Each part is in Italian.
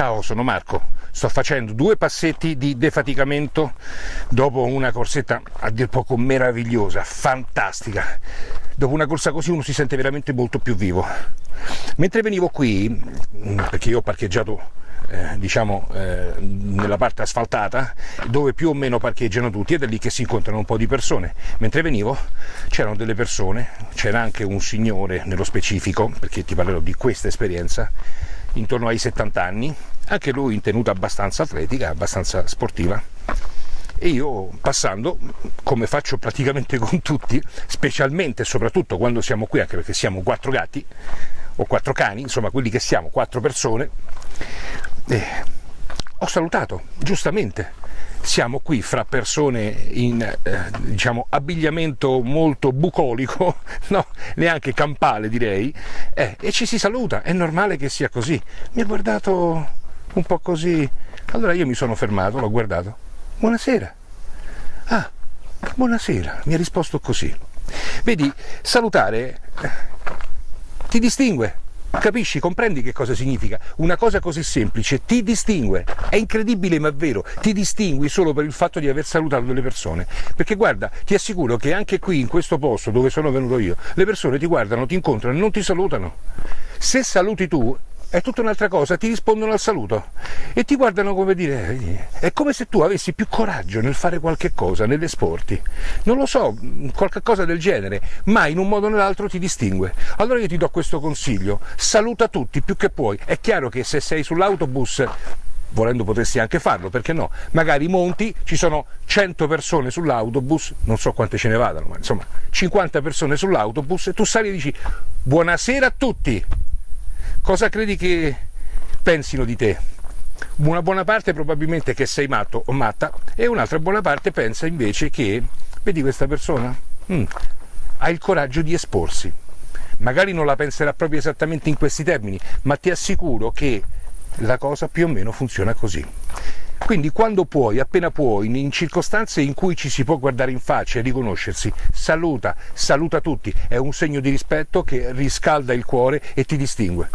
Ciao, sono Marco. Sto facendo due passetti di defaticamento dopo una corsetta a dir poco meravigliosa, fantastica. Dopo una corsa così uno si sente veramente molto più vivo. Mentre venivo qui, perché io ho parcheggiato eh, diciamo eh, nella parte asfaltata dove più o meno parcheggiano tutti ed è lì che si incontrano un po' di persone mentre venivo c'erano delle persone c'era anche un signore nello specifico perché ti parlerò di questa esperienza intorno ai 70 anni anche lui in tenuta abbastanza atletica abbastanza sportiva e io passando, come faccio praticamente con tutti, specialmente e soprattutto quando siamo qui, anche perché siamo quattro gatti o quattro cani, insomma quelli che siamo, quattro persone, eh, ho salutato, giustamente. Siamo qui fra persone in eh, diciamo, abbigliamento molto bucolico, no, neanche campale direi, eh, e ci si saluta, è normale che sia così. Mi ha guardato un po' così, allora io mi sono fermato, l'ho guardato. Buonasera. Ah, buonasera, mi ha risposto così. Vedi, salutare eh, ti distingue, Capisci, comprendi che cosa significa? Una cosa così semplice ti distingue, è incredibile ma vero, ti distingui solo per il fatto di aver salutato delle persone. Perché guarda, ti assicuro che anche qui in questo posto dove sono venuto io, le persone ti guardano, ti incontrano non ti salutano. Se saluti tu è tutta un'altra cosa, ti rispondono al saluto e ti guardano come dire, è come se tu avessi più coraggio nel fare qualche cosa, nell'esporti, non lo so, qualche cosa del genere, ma in un modo o nell'altro ti distingue. Allora io ti do questo consiglio, saluta tutti più che puoi, è chiaro che se sei sull'autobus volendo potresti anche farlo, perché no? Magari monti, ci sono 100 persone sull'autobus, non so quante ce ne vadano, ma insomma 50 persone sull'autobus e tu sali e dici buonasera a tutti, cosa credi che pensino di te? Una buona parte probabilmente che sei matto o matta e un'altra buona parte pensa invece che, vedi questa persona? Mm, ha il coraggio di esporsi. Magari non la penserà proprio esattamente in questi termini, ma ti assicuro che la cosa più o meno funziona così. Quindi quando puoi, appena puoi, in circostanze in cui ci si può guardare in faccia e riconoscersi, saluta, saluta tutti, è un segno di rispetto che riscalda il cuore e ti distingue.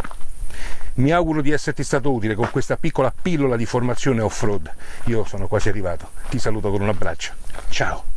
Mi auguro di esserti stato utile con questa piccola pillola di formazione off-road. Io sono quasi arrivato. Ti saluto con un abbraccio. Ciao!